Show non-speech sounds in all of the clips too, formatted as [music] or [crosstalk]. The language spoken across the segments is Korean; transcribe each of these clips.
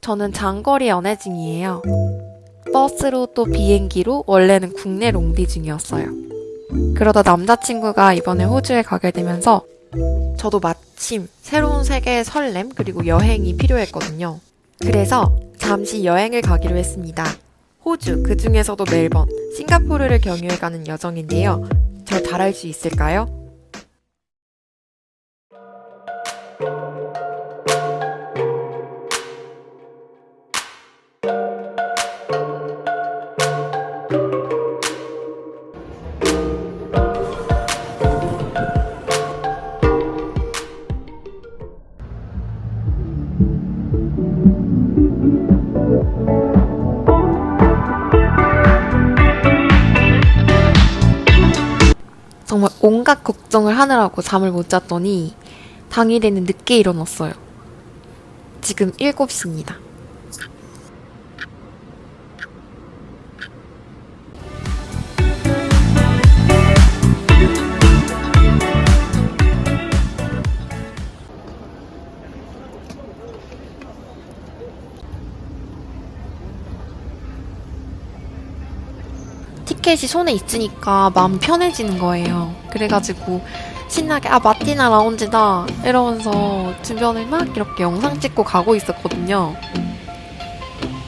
저는 장거리 연애 중이에요. 버스로 또 비행기로 원래는 국내 롱디 중이었어요. 그러다 남자친구가 이번에 호주에 가게 되면서 저도 마침 새로운 세계의 설렘 그리고 여행이 필요했거든요. 그래서 잠시 여행을 가기로 했습니다. 호주, 그 중에서도 멜번, 싱가포르를 경유해가는 여정인데요. 저 잘할 수 있을까요? 정말 온갖 걱정을 하느라고 잠을 못 잤더니 당일에는 늦게 일어났어요. 지금 7시입니다. 티켓이 손에 있으니까 마음 편해지는 거예요. 그래가지고 신나게 아 마티나 라운지다 이러면서 주변을 막 이렇게 영상 찍고 가고 있었거든요.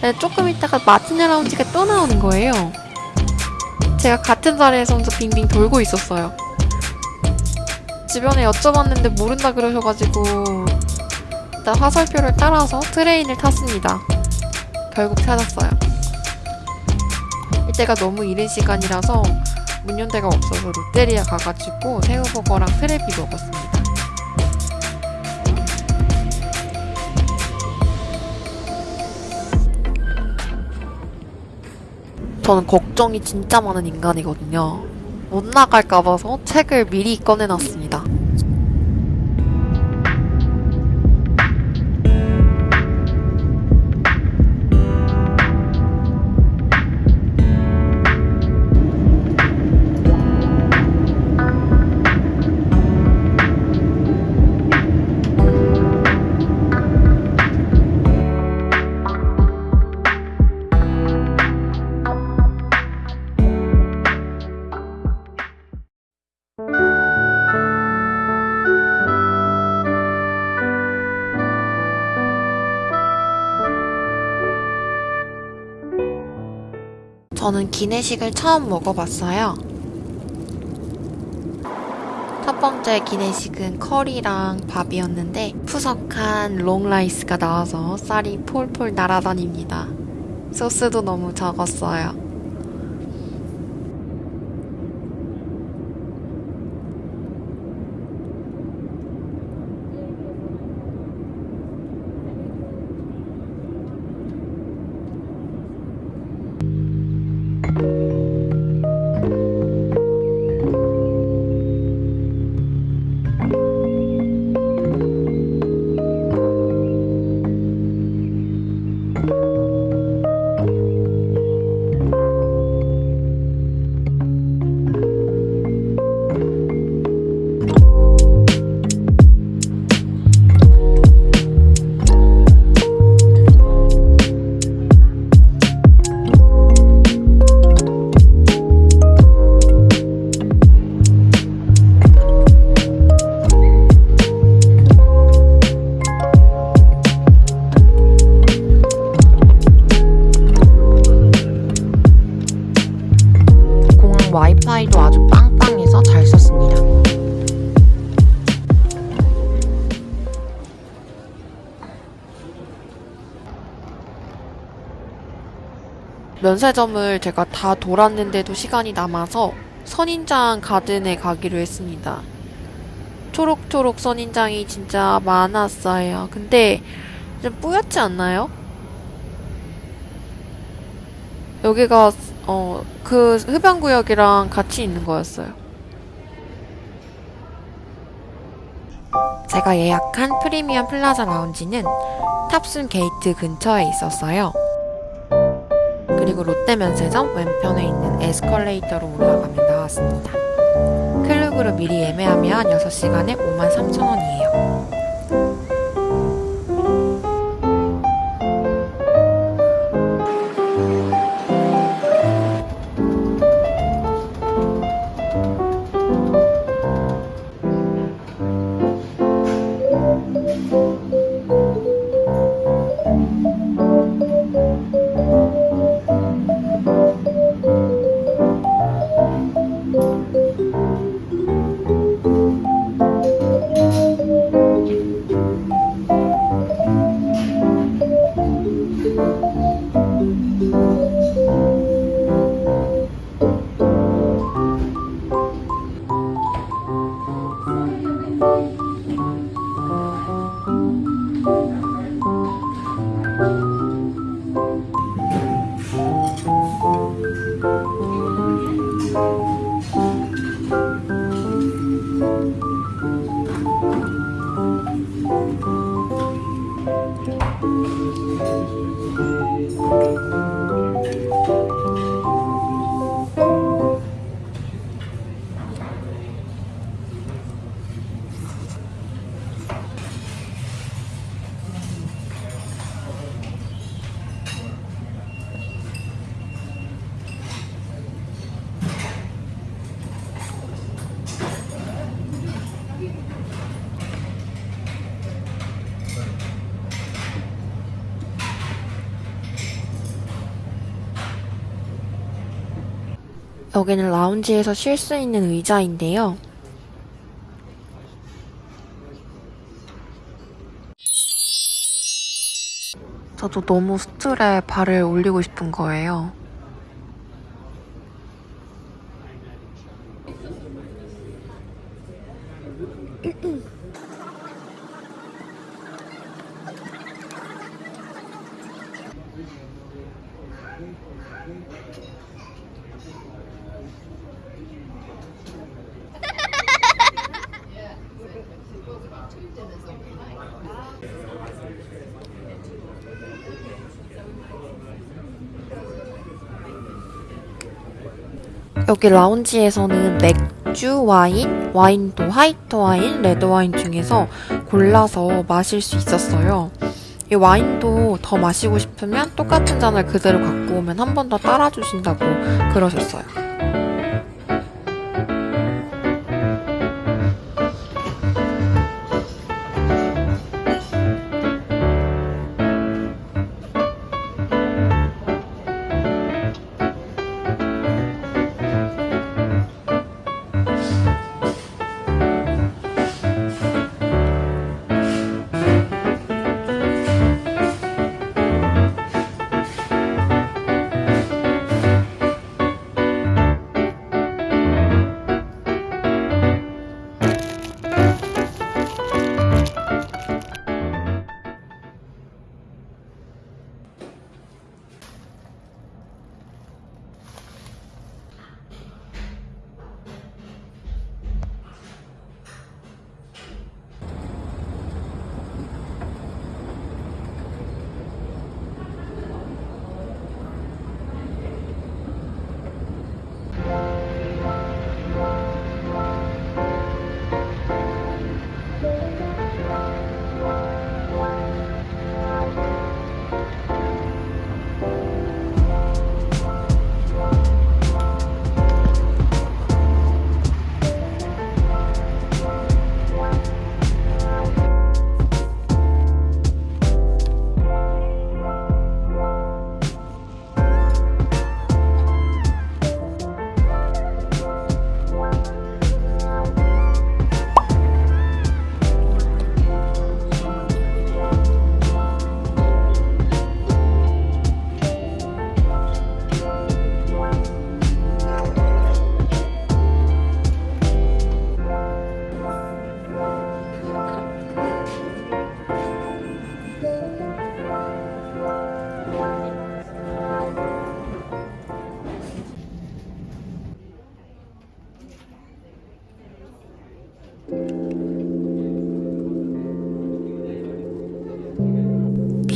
근데 조금 있다가 마티나 라운지가 또 나오는 거예요. 제가 같은 자리에서 혼자 빙빙 돌고 있었어요. 주변에 여쭤봤는데 모른다 그러셔가지고 일단 화살표를 따라서 트레인을 탔습니다. 결국 찾았어요. 이때가 너무 이른 시간이라서 문 연대가 없어서 롯데리아 가가지고 새우버거랑 크래비 먹었습니다. 저는 걱정이 진짜 많은 인간이거든요. 못 나갈까 봐서 책을 미리 꺼내놨습니다. 저는 기내식을 처음 먹어봤어요. 첫 번째 기내식은 커리랑 밥이었는데 푸석한 long rice가 나와서 쌀이 폴폴 날아다닙니다. 소스도 너무 적었어요. 면세점을 제가 다 돌았는데도 시간이 남아서 선인장 가든에 가기로 했습니다. 초록초록 선인장이 진짜 많았어요. 근데 좀 뿌옇지 않나요? 여기가 어 그 흡연구역이랑 같이 있는 거였어요. 제가 예약한 프리미엄 플라자 라운지는 탑승 게이트 근처에 있었어요. 그리고 롯데 면세점 왼편에 있는 에스컬레이터로 올라가면 나왔습니다. Klook으로 미리 예매하면 6시간에 53,000원이에요. 여기는 라운지에서 쉴 수 있는 의자인데요. 저도 너무 스툴에 발을 올리고 싶은 거예요. [clears throat] [clears throat] 여기 라운지에서는 맥주, 와인, 와인 도 화이트 와인, 레드 와인 중에서 골라서 마실 수 있었어요. 이 와인도 더 마시고 싶으면 똑같은 잔을 그대로 갖고 오면 한 번 더 따라주신다고 그러셨어요.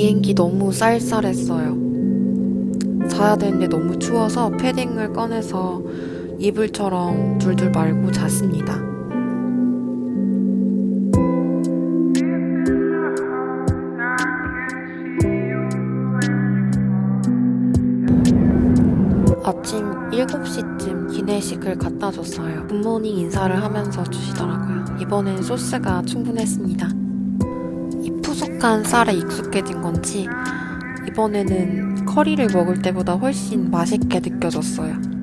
비행기 너무 쌀쌀했어요. 자야 되는데 너무 추워서 패딩을 꺼내서 이불처럼 둘둘 말고 잤습니다. 아침 7시쯤 기내식을 갖다 줬어요. 굿모닝 인사를 하면서 주시더라고요. 이번엔 소스가 충분했습니다. 수수한 쌀에 익숙해진 건지 이번에는 커리를 먹을 때보다 훨씬 맛있게 느껴졌어요.